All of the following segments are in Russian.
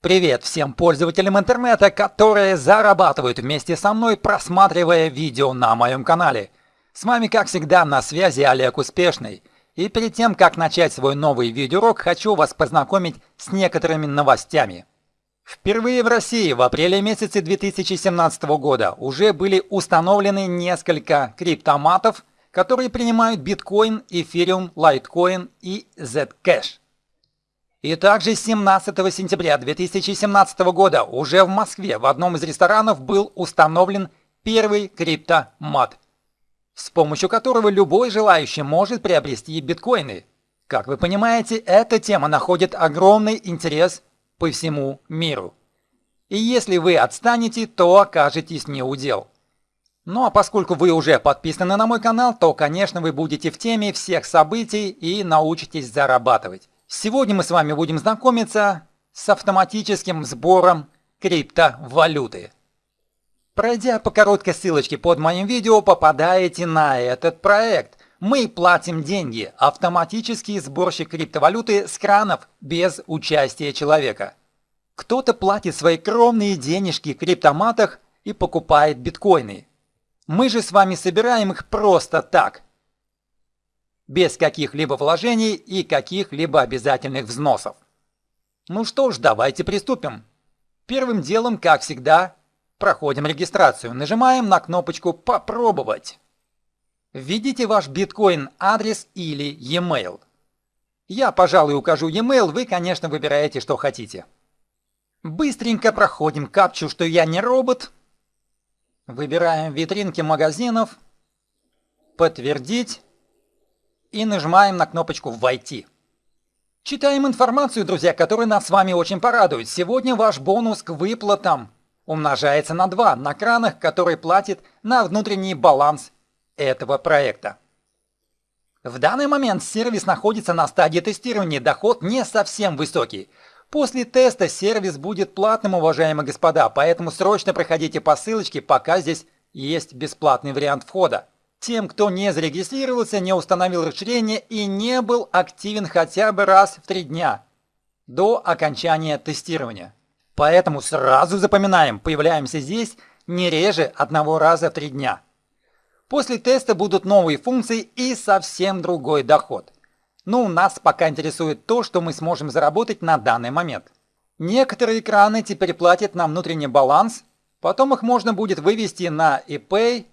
Привет всем пользователям интернета, которые зарабатывают вместе со мной, просматривая видео на моем канале. С вами, как всегда, на связи Олег Успешный. И перед тем, как начать свой новый видеоурок, хочу вас познакомить с некоторыми новостями. Впервые в России в апреле месяце 2017 года уже были установлены несколько криптоматов, которые принимают биткоин, эфириум, лайткоин и Zcash. И также 17 сентября 2017 года уже в Москве в одном из ресторанов был установлен первый криптомат, с помощью которого любой желающий может приобрести биткоины. Как вы понимаете, эта тема находит огромный интерес по всему миру. И если вы отстанете, то окажетесь не у дел. Ну а поскольку вы уже подписаны на мой канал, то, конечно, вы будете в теме всех событий и научитесь зарабатывать. Сегодня мы с вами будем знакомиться с автоматическим сбором криптовалюты. Пройдя по короткой ссылочке под моим видео, попадаете на этот проект. Мы платим деньги, автоматический сборщик криптовалюты с кранов без участия человека. Кто-то платит свои кровные денежки в криптоматах и покупает биткоины. Мы же с вами собираем их просто так, без каких-либо вложений и каких-либо обязательных взносов. Ну что ж, давайте приступим. Первым делом, как всегда, проходим регистрацию. Нажимаем на кнопочку «Попробовать». Введите ваш биткоин адрес или e-mail. Я, пожалуй, укажу e-mail, вы, конечно, выбираете, что хотите. Быстренько проходим капчу, что я не робот. Выбираем витринки магазинов. Подтвердить и нажимаем на кнопочку «Войти». Читаем информацию, друзья, которая нас с вами очень порадует. Сегодня ваш бонус к выплатам умножается на 2 на кранах, который платит на внутренний баланс этого проекта. В данный момент сервис находится на стадии тестирования, доход не совсем высокий. После теста сервис будет платным, уважаемые господа, поэтому срочно проходите по ссылочке, пока здесь есть бесплатный вариант входа тем, кто не зарегистрировался, не установил расширение и не был активен хотя бы раз в три дня до окончания тестирования. Поэтому сразу запоминаем, появляемся здесь не реже одного раза в три дня. После теста будут новые функции и совсем другой доход. Но нас пока интересует то, что мы сможем заработать на данный момент. Некоторые экраны теперь платят на внутренний баланс, потом их можно будет вывести на ePay,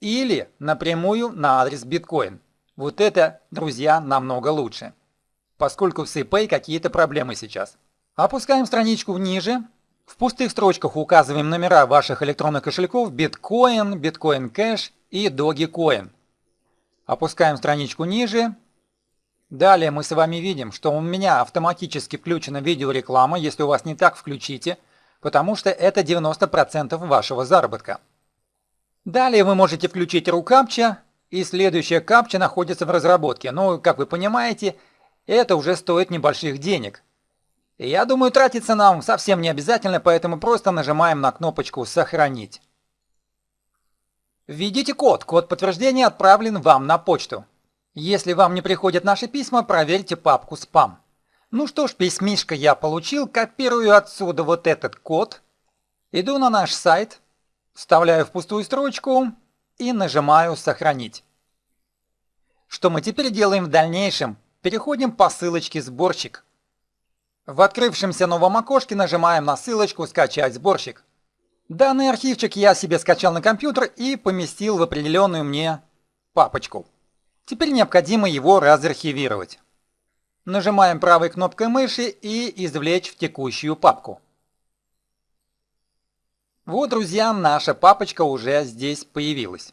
или напрямую на адрес биткоин. Вот это, друзья, намного лучше. Поскольку в CPay какие-то проблемы сейчас. Опускаем страничку ниже. В пустых строчках указываем номера ваших электронных кошельков Bitcoin, Bitcoin Cash и Dogecoin. Опускаем страничку ниже. Далее мы с вами видим, что у меня автоматически включена видеореклама. Если у вас не так, включите, потому что это 90% вашего заработка. Далее вы можете включить рукапча, и следующая капча находится в разработке. Но, как вы понимаете, это уже стоит небольших денег. Я думаю, тратиться нам совсем не обязательно, поэтому просто нажимаем на кнопочку «Сохранить». Введите код. Код подтверждения отправлен вам на почту. Если вам не приходят наши письма, проверьте папку «Спам». Ну что ж, письмишко я получил, копирую отсюда вот этот код, иду на наш сайт – Вставляю в пустую строчку и нажимаю «Сохранить». Что мы теперь делаем в дальнейшем? Переходим по ссылочке «Сборщик». В открывшемся новом окошке нажимаем на ссылочку «Скачать сборщик». Данный архивчик я себе скачал на компьютер и поместил в определенную мне папочку. Теперь необходимо его разархивировать. Нажимаем правой кнопкой мыши и извлечь в текущую папку. Вот, друзья, наша папочка уже здесь появилась.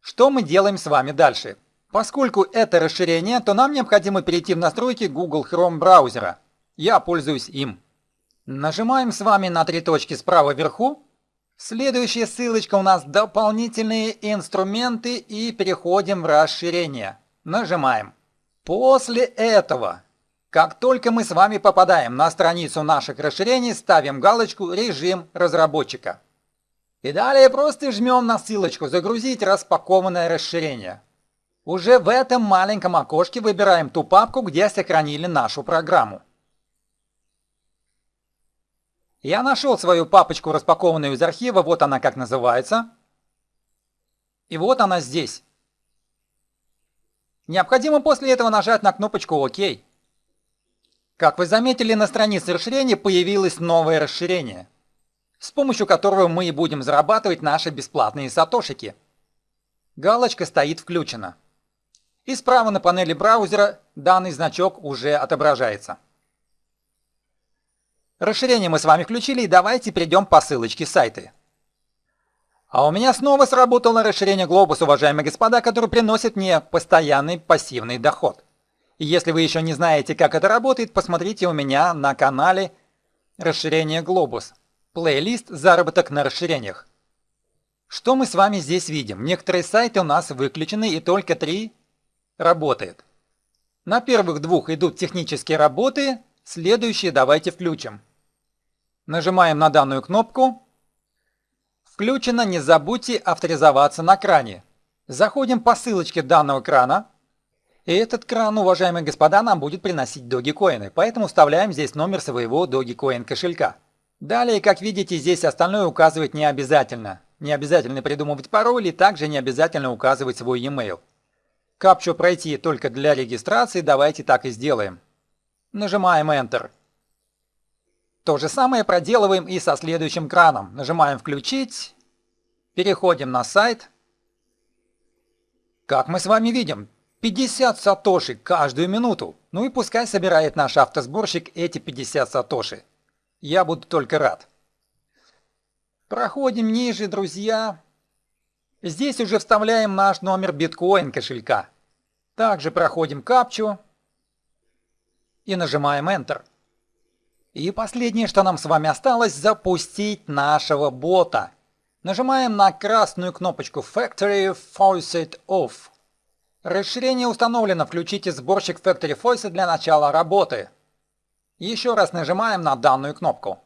Что мы делаем с вами дальше? Поскольку это расширение, то нам необходимо перейти в настройки Google Chrome браузера. Я пользуюсь им. Нажимаем с вами на три точки справа вверху. Следующая ссылочка у нас дополнительные инструменты и переходим в расширение. Нажимаем. После этого как только мы с вами попадаем на страницу наших расширений, ставим галочку «Режим разработчика». И далее просто жмем на ссылочку «Загрузить распакованное расширение». Уже в этом маленьком окошке выбираем ту папку, где сохранили нашу программу. Я нашел свою папочку, распакованную из архива, вот она как называется. И вот она здесь. Необходимо после этого нажать на кнопочку «Ок». Как вы заметили, на странице расширения появилось новое расширение, с помощью которого мы и будем зарабатывать наши бесплатные сатошики. Галочка стоит включена. И справа на панели браузера данный значок уже отображается. Расширение мы с вами включили и давайте перейдем по ссылочке сайта. А у меня снова сработало расширение Globus, уважаемые господа, которое приносит мне постоянный пассивный доход. Если вы еще не знаете, как это работает, посмотрите у меня на канале расширение Globus. Плейлист «Заработок на расширениях». Что мы с вами здесь видим? Некоторые сайты у нас выключены и только три работает. На первых двух идут технические работы, следующие давайте включим. Нажимаем на данную кнопку. Включено, не забудьте авторизоваться на кране. Заходим по ссылочке данного крана. И этот кран, уважаемые господа, нам будет приносить Dogecoin, поэтому вставляем здесь номер своего Dogecoin кошелька. Далее, как видите, здесь остальное указывать не обязательно. Не обязательно придумывать пароль и также не обязательно указывать свой e-mail. Капчу пройти только для регистрации, давайте так и сделаем. Нажимаем Enter. То же самое проделываем и со следующим краном. Нажимаем «Включить», переходим на сайт. Как мы с вами видим, 50 сатоши каждую минуту. Ну и пускай собирает наш автосборщик эти 50 сатоши. Я буду только рад. Проходим ниже, друзья. Здесь уже вставляем наш номер биткоин кошелька. Также проходим капчу и нажимаем Enter. И последнее, что нам с вами осталось, запустить нашего бота. Нажимаем на красную кнопочку Factory Faucet Off. Расширение установлено, включите сборщик Factory Faucet для начала работы. Еще раз нажимаем на данную кнопку.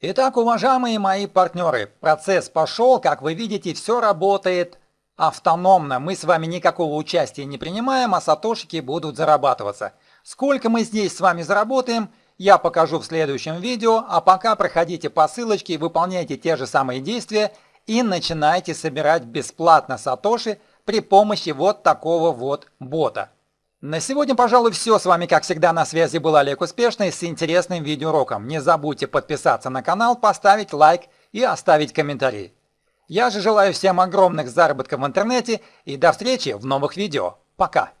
Итак, уважаемые мои партнеры, процесс пошел, как вы видите, все работает автономно. Мы с вами никакого участия не принимаем, а сатошики будут зарабатываться. Сколько мы здесь с вами заработаем – я покажу в следующем видео, а пока проходите по ссылочке, выполняйте те же самые действия и начинайте собирать бесплатно сатоши при помощи вот такого вот бота. На сегодня, пожалуй, все. С вами, как всегда, на связи был Олег Успешный с интересным видеоуроком. Не забудьте подписаться на канал, поставить лайк и оставить комментарий. Я же желаю всем огромных заработков в интернете и до встречи в новых видео. Пока!